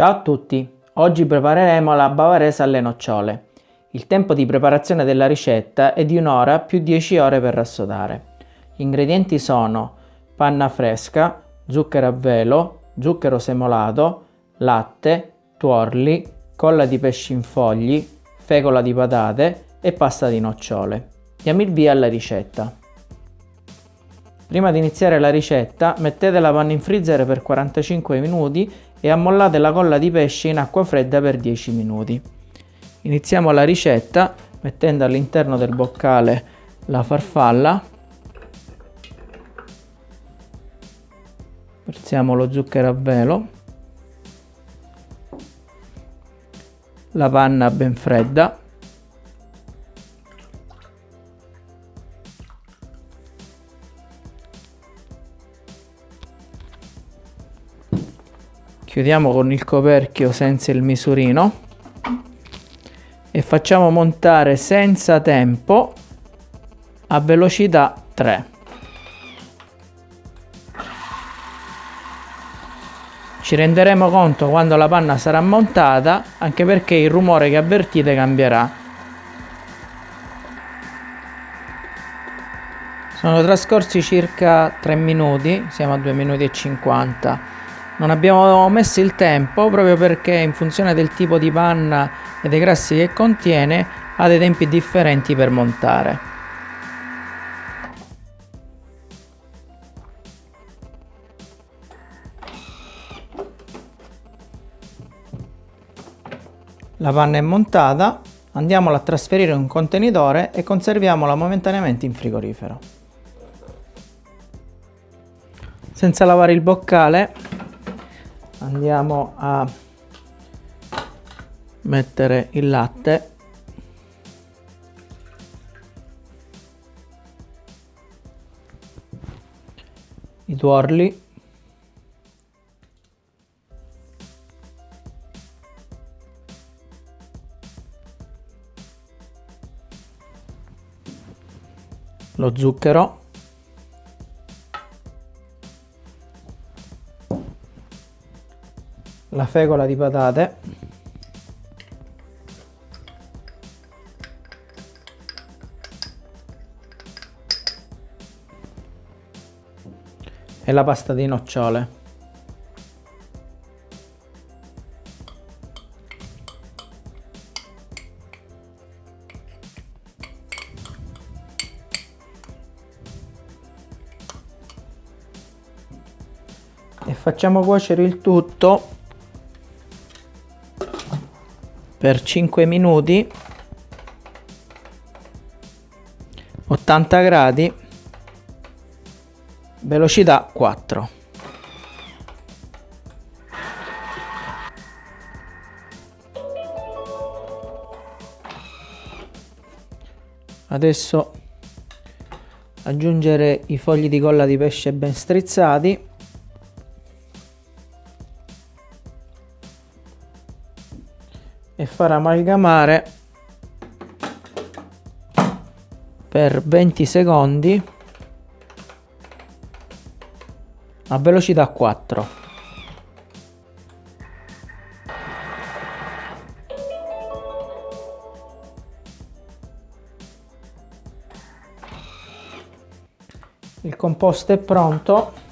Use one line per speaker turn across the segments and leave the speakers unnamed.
Ciao a tutti! Oggi prepareremo la bavarese alle nocciole. Il tempo di preparazione della ricetta è di un'ora più 10 ore per rassodare. Gli ingredienti sono panna fresca, zucchero a velo, zucchero semolato, latte, tuorli, colla di pesce in fogli, fecola di patate e pasta di nocciole. Diamo il via alla ricetta. Prima di iniziare la ricetta mettete la panna in freezer per 45 minuti e ammollate la colla di pesce in acqua fredda per 10 minuti. Iniziamo la ricetta mettendo all'interno del boccale la farfalla, versiamo lo zucchero a velo, la panna ben fredda, chiudiamo con il coperchio senza il misurino. E facciamo montare senza tempo a velocità 3 ci renderemo conto quando la panna sarà montata anche perché il rumore che avvertite cambierà. Sono trascorsi circa 3 minuti siamo a 2 minuti e 50 non abbiamo messo il tempo proprio perché in funzione del tipo di panna e dei grassi che contiene ha dei tempi differenti per montare. La panna è montata, andiamola a trasferire in un contenitore e conserviamola momentaneamente in frigorifero. Senza lavare il boccale andiamo a mettere il latte. I tuorli. Lo zucchero la fecola di patate. E la pasta di nocciole. E facciamo cuocere il tutto per 5 minuti 80 gradi velocità 4 adesso aggiungere i fogli di colla di pesce ben strizzati e far amalgamare per 20 secondi a velocità 4 il composto è pronto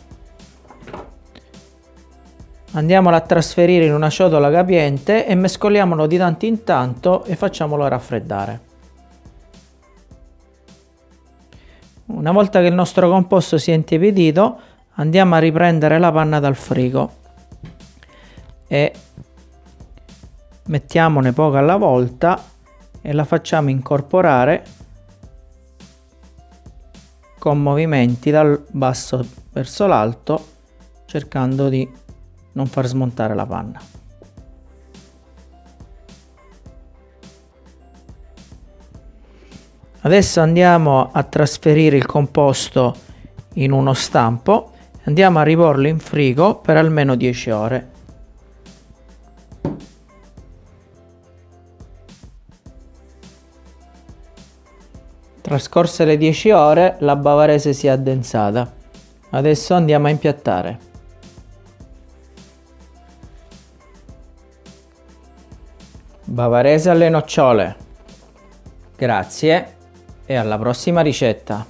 Andiamolo a trasferire in una ciotola capiente e mescoliamolo di tanto in tanto e facciamolo raffreddare. Una volta che il nostro composto si è intiepidito andiamo a riprendere la panna dal frigo e mettiamone poca alla volta e la facciamo incorporare con movimenti dal basso verso l'alto cercando di non far smontare la panna. Adesso andiamo a trasferire il composto in uno stampo e andiamo a riporlo in frigo per almeno 10 ore. Trascorse le 10 ore la bavarese si è addensata. Adesso andiamo a impiattare. Bavarese alle nocciole. Grazie e alla prossima ricetta.